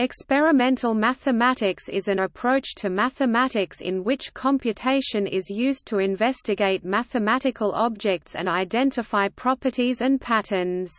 Experimental mathematics is an approach to mathematics in which computation is used to investigate mathematical objects and identify properties and patterns.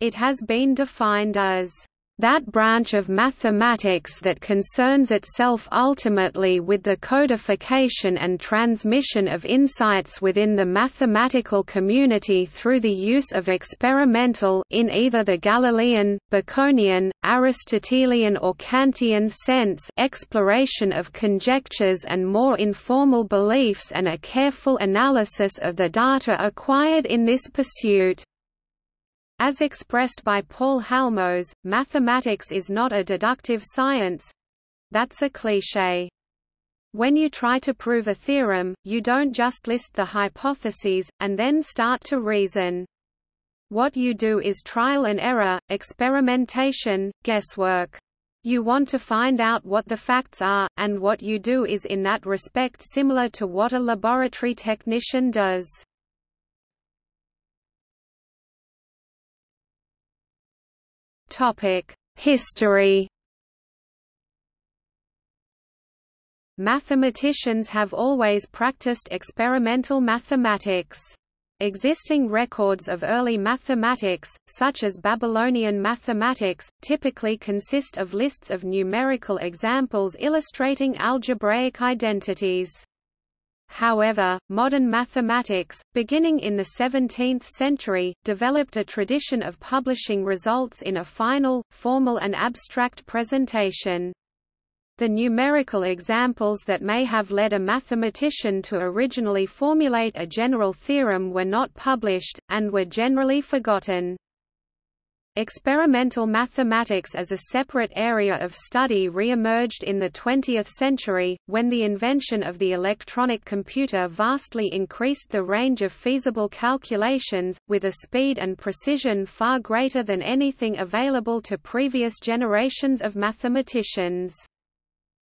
It has been defined as that branch of mathematics that concerns itself ultimately with the codification and transmission of insights within the mathematical community through the use of experimental in either the Galilean, Baconian, Aristotelian or Kantian sense exploration of conjectures and more informal beliefs and a careful analysis of the data acquired in this pursuit. As expressed by Paul Halmos, mathematics is not a deductive science. That's a cliché. When you try to prove a theorem, you don't just list the hypotheses, and then start to reason. What you do is trial and error, experimentation, guesswork. You want to find out what the facts are, and what you do is in that respect similar to what a laboratory technician does. History Mathematicians have always practiced experimental mathematics. Existing records of early mathematics, such as Babylonian mathematics, typically consist of lists of numerical examples illustrating algebraic identities. However, modern mathematics, beginning in the 17th century, developed a tradition of publishing results in a final, formal and abstract presentation. The numerical examples that may have led a mathematician to originally formulate a general theorem were not published, and were generally forgotten. Experimental mathematics as a separate area of study re-emerged in the 20th century, when the invention of the electronic computer vastly increased the range of feasible calculations, with a speed and precision far greater than anything available to previous generations of mathematicians.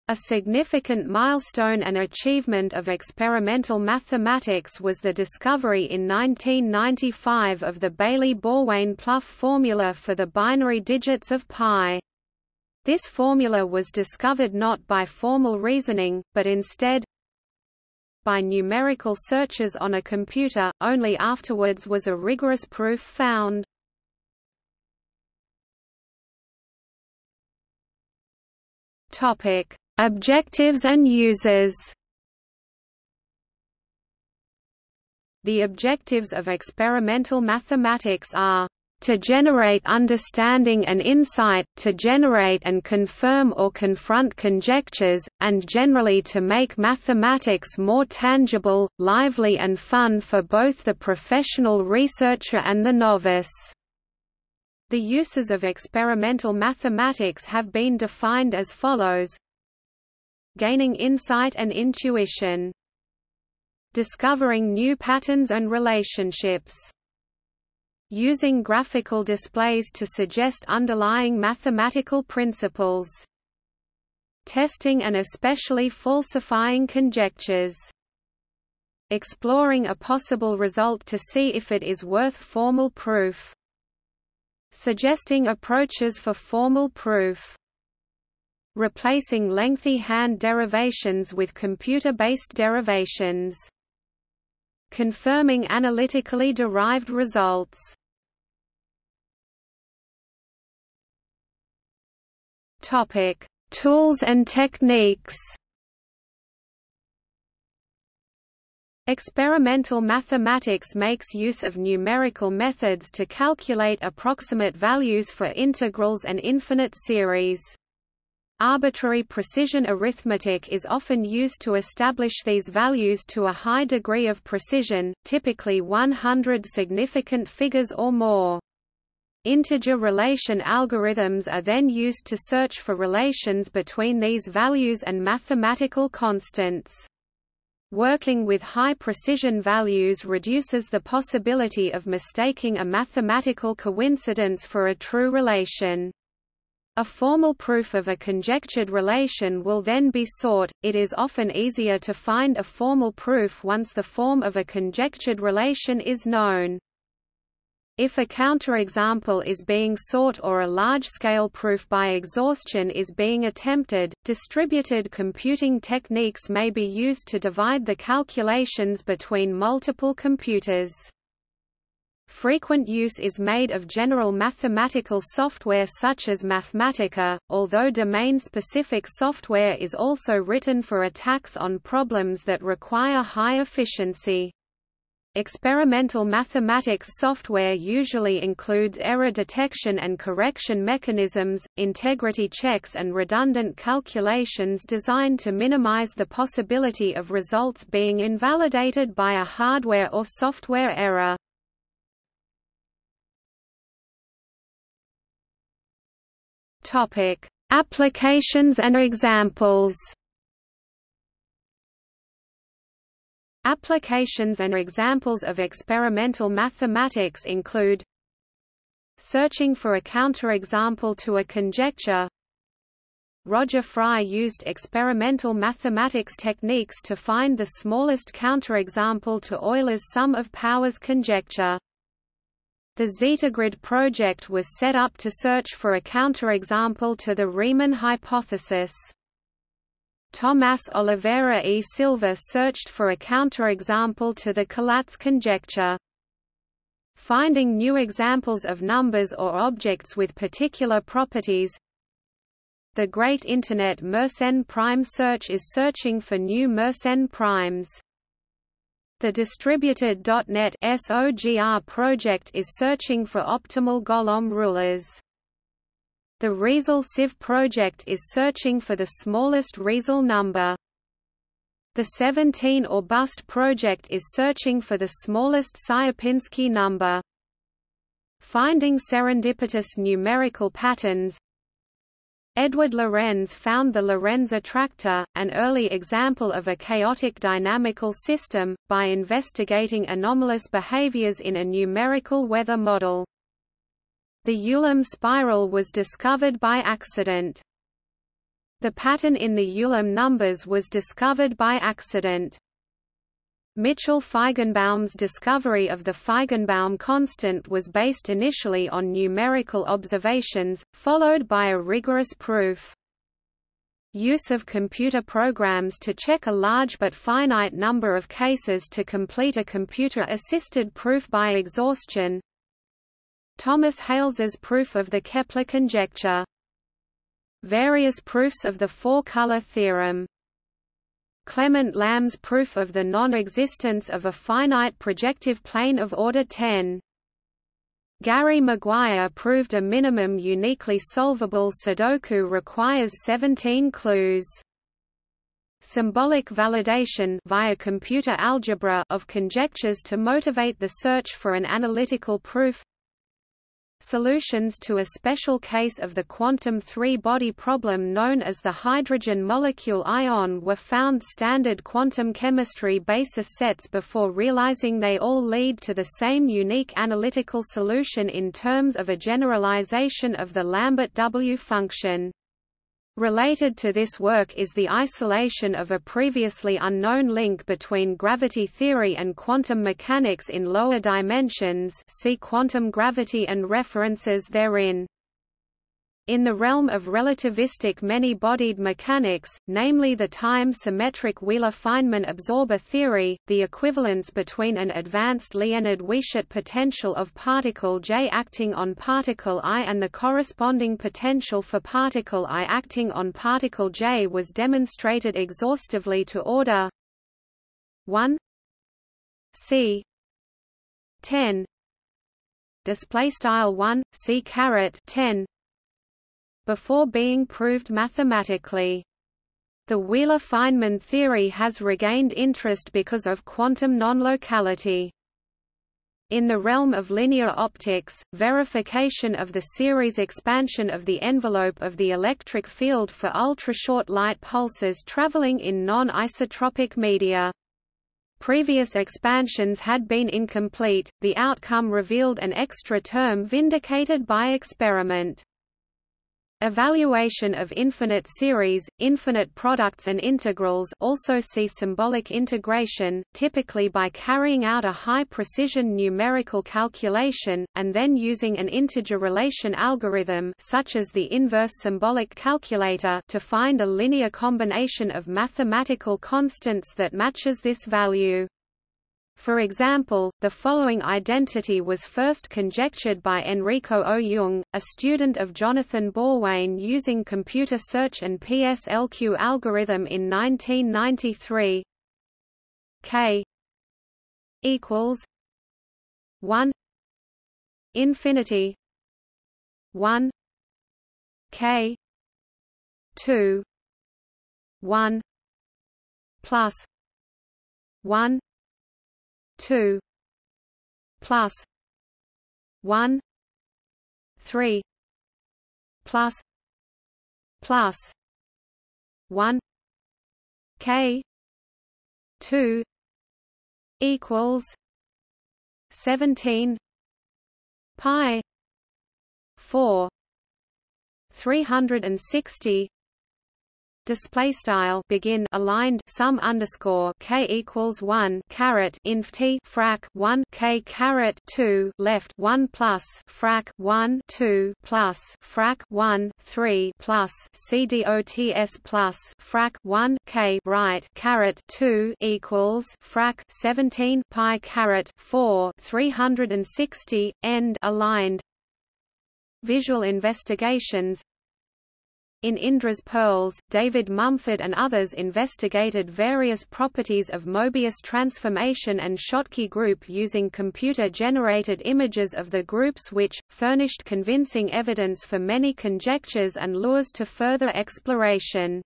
A significant milestone and achievement of experimental mathematics was the discovery in 1995 of the Bailey-Borwein-Plouffe formula for the binary digits of pi. This formula was discovered not by formal reasoning, but instead by numerical searches on a computer, only afterwards was a rigorous proof found. Topic Objectives and uses The objectives of experimental mathematics are to generate understanding and insight, to generate and confirm or confront conjectures, and generally to make mathematics more tangible, lively and fun for both the professional researcher and the novice. The uses of experimental mathematics have been defined as follows gaining insight and intuition. Discovering new patterns and relationships. Using graphical displays to suggest underlying mathematical principles. Testing and especially falsifying conjectures. Exploring a possible result to see if it is worth formal proof. Suggesting approaches for formal proof replacing lengthy hand derivations with computer-based derivations. Confirming analytically derived results. Topic: Tools and techniques. Experimental mathematics makes use of numerical methods to calculate approximate values for integrals and infinite series. Arbitrary precision arithmetic is often used to establish these values to a high degree of precision, typically 100 significant figures or more. Integer relation algorithms are then used to search for relations between these values and mathematical constants. Working with high precision values reduces the possibility of mistaking a mathematical coincidence for a true relation. A formal proof of a conjectured relation will then be sought. It is often easier to find a formal proof once the form of a conjectured relation is known. If a counterexample is being sought or a large-scale proof by exhaustion is being attempted, distributed computing techniques may be used to divide the calculations between multiple computers. Frequent use is made of general mathematical software such as Mathematica, although domain-specific software is also written for attacks on problems that require high efficiency. Experimental mathematics software usually includes error detection and correction mechanisms, integrity checks and redundant calculations designed to minimize the possibility of results being invalidated by a hardware or software error. Applications and examples. Applications and examples of experimental mathematics include Searching for a counterexample to a conjecture. Roger Frye used experimental mathematics techniques to find the smallest counterexample to Euler's sum of powers conjecture. The ZetaGrid project was set up to search for a counterexample to the Riemann hypothesis. Tomás Oliveira e Silva searched for a counterexample to the Collatz conjecture. Finding new examples of numbers or objects with particular properties The Great Internet Mersenne prime search is searching for new Mersenne primes. The distributed .NET SOGR project is searching for optimal Golomb rulers. The Riesel sieve project is searching for the smallest Riesel number. The 17 or bust project is searching for the smallest Sierpinski number. Finding serendipitous numerical patterns Edward Lorenz found the Lorenz attractor, an early example of a chaotic dynamical system, by investigating anomalous behaviors in a numerical weather model. The Ulam spiral was discovered by accident. The pattern in the Ulam numbers was discovered by accident. Mitchell Feigenbaum's discovery of the Feigenbaum constant was based initially on numerical observations, followed by a rigorous proof. Use of computer programs to check a large but finite number of cases to complete a computer-assisted proof by exhaustion, Thomas Hales's proof of the Kepler conjecture. Various proofs of the four-color theorem. Clement Lam's proof of the non-existence of a finite projective plane of order 10. Gary Maguire proved a minimum uniquely solvable Sudoku requires 17 clues. Symbolic validation via computer algebra of conjectures to motivate the search for an analytical proof Solutions to a special case of the quantum three-body problem known as the hydrogen molecule ion were found standard quantum chemistry basis sets before realizing they all lead to the same unique analytical solution in terms of a generalization of the Lambert W function. Related to this work is the isolation of a previously unknown link between gravity theory and quantum mechanics in lower dimensions see quantum gravity and references therein. In the realm of relativistic many-bodied mechanics, namely the time-symmetric Wheeler-Feynman absorber theory, the equivalence between an advanced Liénard-Wiechert potential of particle J acting on particle I and the corresponding potential for particle I acting on particle J was demonstrated exhaustively to order 1 c 10 display style 1 c caret 10 before being proved mathematically. The Wheeler-Feynman theory has regained interest because of quantum non-locality. In the realm of linear optics, verification of the series expansion of the envelope of the electric field for ultra-short light pulses traveling in non-isotropic media. Previous expansions had been incomplete, the outcome revealed an extra term vindicated by experiment. Evaluation of infinite series, infinite products and integrals also see symbolic integration, typically by carrying out a high-precision numerical calculation, and then using an integer relation algorithm such as the inverse symbolic calculator to find a linear combination of mathematical constants that matches this value. For example, the following identity was first conjectured by Enrico Au-Yeung, a student of Jonathan Borwein using computer search and PSLQ algorithm in 1993. K equals 1 infinity 1 K 2 1 plus 1 two plus one three plus plus one K two equals seventeen pi four three hundred and sixty display style begin aligned sum underscore k equals 1 caret inf t frac 1 k caret 2 left 1 plus frac 1 2 plus frac 1 3 plus cdots plus frac 1 k right caret 2 equals frac 17 pi caret 4 360 end aligned. Visual investigations in Indra's Pearls, David Mumford and others investigated various properties of Mobius transformation and Schottky group using computer-generated images of the groups which, furnished convincing evidence for many conjectures and lures to further exploration.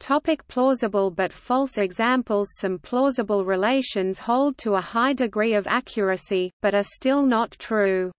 Topic plausible but false examples Some plausible relations hold to a high degree of accuracy, but are still not true.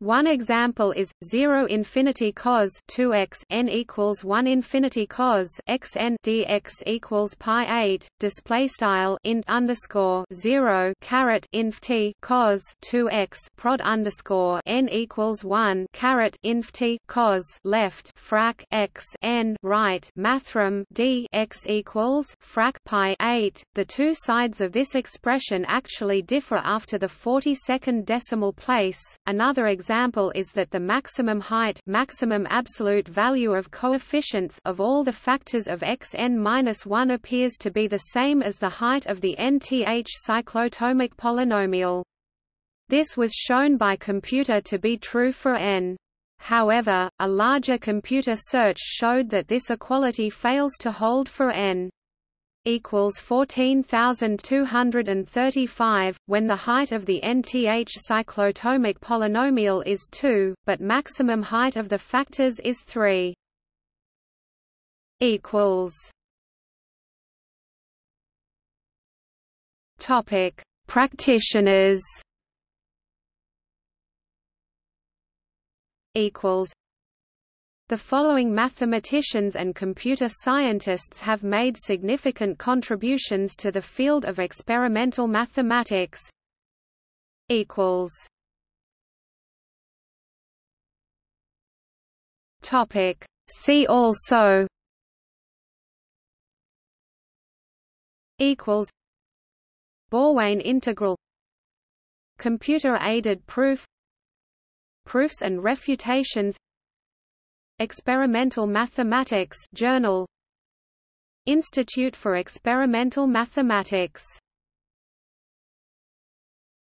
One example is 0 infinity cos 2x n equals 1 infinity cos x n dx equals pi 8 display style int underscore 0 caret inf t cos 2x prod underscore n equals 1 caret inf t cos left frac x n right mathrm d x equals frac pi 8. The two sides of this expression actually differ after the 42nd decimal place. Another example example is that the maximum height maximum absolute value of coefficients of all the factors of xn-1 appears to be the same as the height of the nth cyclotomic polynomial. This was shown by computer to be true for n. However, a larger computer search showed that this equality fails to hold for n equals 14235 when the height of the nth cyclotomic polynomial is 2 but maximum height of the factors is 3 equals. Topic. Practitioners. Equals the following mathematicians and computer scientists have made significant contributions to the field of experimental mathematics. Equals. Topic. See also. Equals. Borwein integral. Computer-aided proof. Proofs and refutations Experimental Mathematics Journal. Institute for Experimental Mathematics